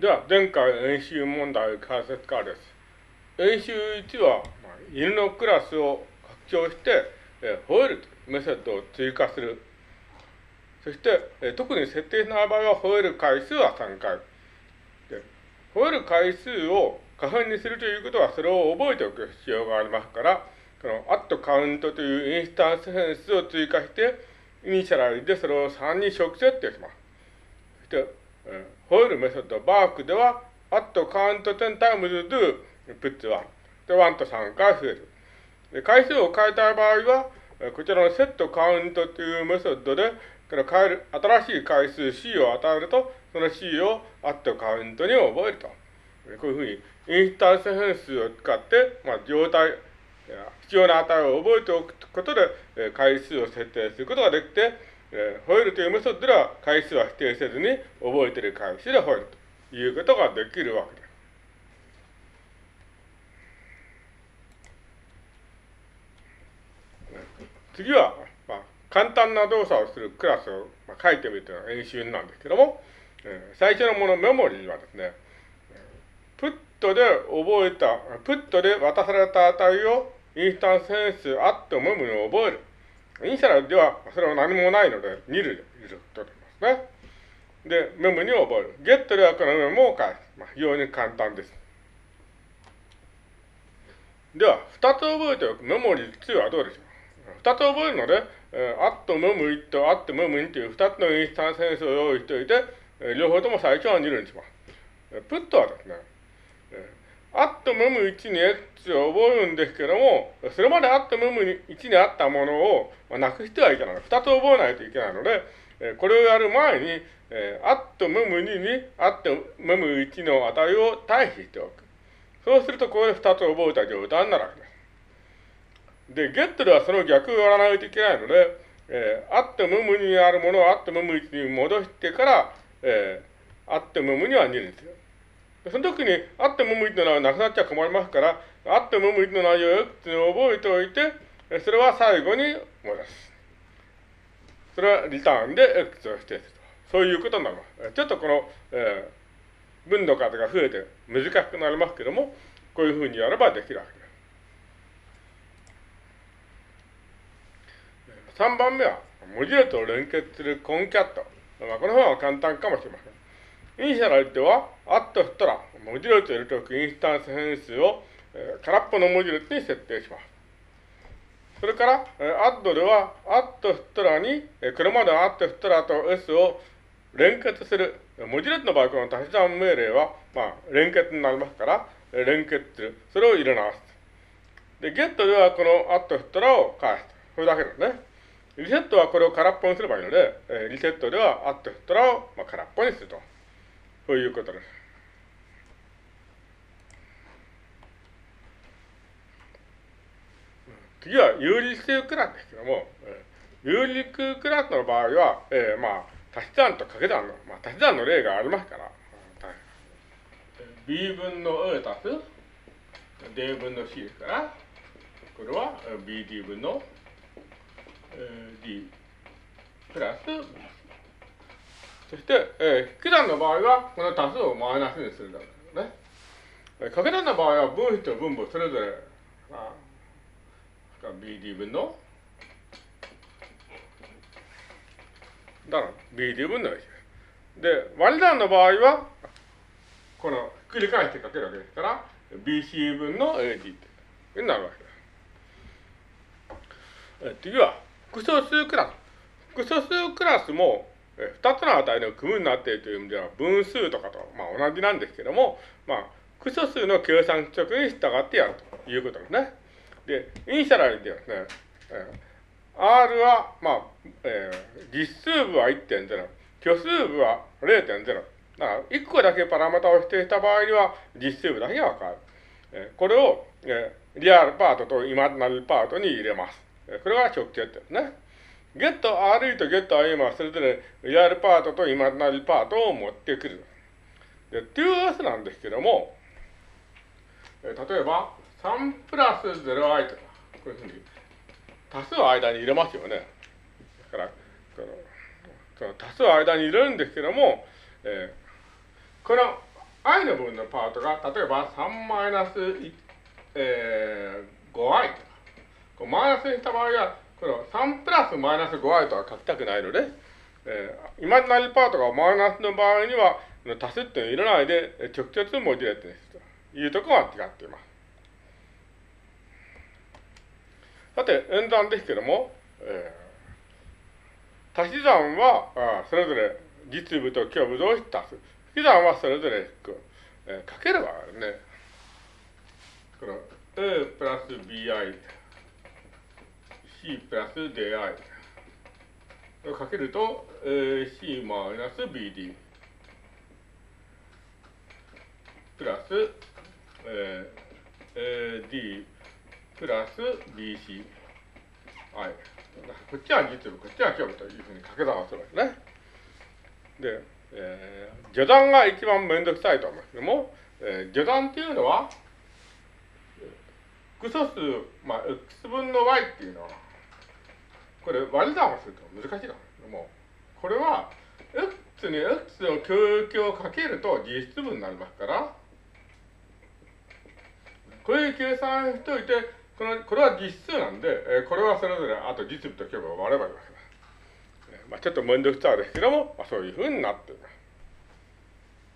では、前回演習問題解説からです。演習1は、犬のクラスを拡張して、えー、吠えるというメソッドを追加する。そして、えー、特に設定しない場合は、吠える回数は3回。で吠える回数を可変にするということは、それを覚えておく必要がありますから、この at カウントというインスタンス変数を追加して、 initialize でそれを3に直設定します。そして、ホイールメソッド、バークでは、at count 10 times do puts 1。で、1と3回増える。で、回数を変えたい場合は、こちらのセットカウントというメソッドで、この変える、新しい回数 C を与えると、その C を at カウントに覚えると。こういうふうに、インスタンス変数を使って、まあ、状態、必要な値を覚えておくことで、回数を設定することができて、えー、吠えるというメソッドでは回数は否定せずに覚えている回数で吠えるということができるわけです。次は、まあ、簡単な動作をするクラスを、まあ、書いてみるというのが演習なんですけども、えー、最初のものメモリーはですね、プットで覚えた、プットで渡された値をインスタンス変数あってもむに覚える。イニシャルではそれは何もないので、2類でいるとますね。で、メモに覚える。ゲットではこのメモを返す。まあ、非常に簡単です。では、2つ覚えておくメモリー2はどうでしょう ?2 つ覚えるので、えー、アットメモ1とアットメモ2という2つのインスタンス変数を用意しておいて、え、両方とも最初は2類にします。プットはですね、えアットムム1に X を覚えるんですけども、それまでアットムム1にあったものをまあなくしてはいけない。二つ覚えないといけないので、えこれをやる前に、アットムム2にアットムム1の値を対比しておく。そうすると、ここで二つ覚えた状態になるわけです。で、ゲットではその逆をやらないといけないので、えー、アットムム2にあるものをアットムム1に戻してから、えー、アットムム2は2にする。その時に、あってもむいてのはなくなっちゃ困りますから、あってもむいの内容をって覚えておいて、それは最後に戻す。それはリターンで X を指定すると。そういうことになります。ちょっとこの、えー、文の数が増えて難しくなりますけども、こういうふうにやればできるわけです。3番目は、文字列を連結するコンキャット。まあ、この方は簡単かもしれません。イニシャルでは、アット振ったら、文字列を入れておくインスタンス変数を、えー、空っぽの文字列に設定します。それから、えー、アッドでは、アット振ったらに、えー、これまでアット振ったらと S を連結する。文字列の場合、この足し算命令は、まあ、連結になりますから、えー、連結する。それを入れ直す。で、ゲットでは、このアット振ったらを返す。これだけですね。リセットはこれを空っぽにすればいいので、えー、リセットでは、アット振ったらを、まあ、空っぽにすると。そういうことです。次は有理数クラスですけども、有理数クラスの場合は、えー、まあ、足し算と掛け算の、まあ、足し算の例がありますから、b 分の a 足す？d 分の c ですから、これは bd 分の、えー、d プラス b そして、えー、引き算の場合は、この多数をマイナスにするだからね。掛け算の場合は、分子と分母それぞれ、まあ BD 分の、だから BD 分の1で割り算の場合は、この、繰り返してかけるわけですから、BC 分の AD ってなるわけです。次は、複素数クラス。複素数クラスも、二つの値の組になっているという意味では、分数とかと、まあ、同じなんですけども、まあ、複素数の計算規則に従ってやるということですね。で、イニシャラルではですね、えー R は、まあ、えー、実数部は1.0、虚数部は0.0。だから、1個だけパラメータを指定した場合には、実数部だけがわかる。えー、これを、えー、リアルパートとイマジナルパートに入れます。これが直接ですね。ゲット RE とゲット IM はそれぞれリアルパートとイマジナルパートを持ってくる。で、2S なんですけども、え、例えば、3プラス 0i とか、こういうふうに多数を間に入れますよね。だから、そのその多数を間に入れるんですけども、えー、この i の部分のパートが、例えば3マイナス、えー、5i とか、こうマイナスにした場合は、この3プラスマイナス 5i とは書きたくないので、えー、イマジナリパートがマイナスの場合には、足すっていうのを入れないで、直接文字列にするというところが違っています。さて、演算ですけども、えー、足し算はあそれぞれ実部と虚部同士足す。引き算はそれぞれ引く、えー、かければね。この A プラス BI、C プラス DI をかけると AC マイナス BD プラス、えー、AD プラス BC。はい。こっちは実部、こっちは虚部というふうに掛け算をするわけね。で、えー、序断が一番めんどくさいと思いますけども、えー、序断っていうのは、複素数、まあ、x 分の y っていうのは、これ割り算をすると難しいんですけども、これは、x に x の共有形をかけると実質分になりますから、こういう計算しておいて、このこれは実数なんで、えー、これはそれぞれあと実部と虚部を割ればいいわけです。まあ、ちょっと面倒くさいですけども、まあ、そういうふうになっています。